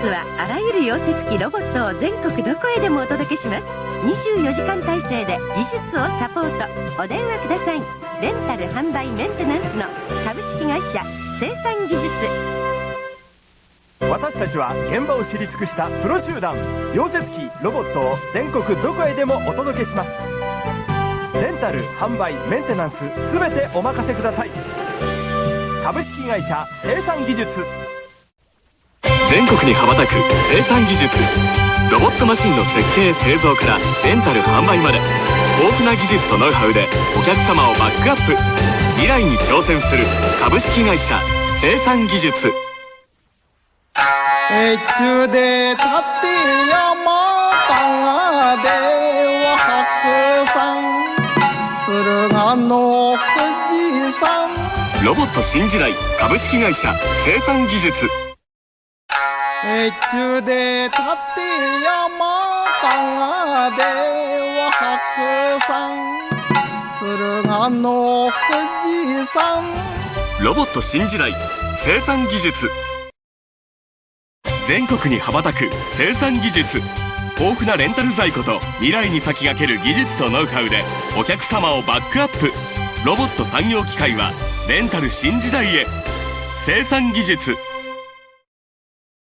スはあらゆる溶接機ロボットを全国どこへでもお届けします。24時間体制で技術をサポート。お電話ください。レンタル販売メンテナンスの株式会社生産技術。私たちは現場を知り尽くしたプロ集団溶接機ロボットを全国どこへでもお届けします。レンタル販売メンテナンス全てお任せください。株式会社生産技術。全国に羽ばたく生産技術。ロボットマシンの設計製造からレンタル販売まで。豊富な技術とノウハウでお客様をバックアップ。未来に挑戦する株式会社生産技術。越中で立って山高では白山。駿河の富士山。ロボット新時代株式会社生産技術越中で立て山高では白山駿河の富士山ロボット新時代生産技術。全国に羽ばたく生産技術豊富なレンタル在庫と未来に先駆ける技術とノウハウでお客様をバックアップ。ロボット産業機械はレンタル新時代へ。生産技術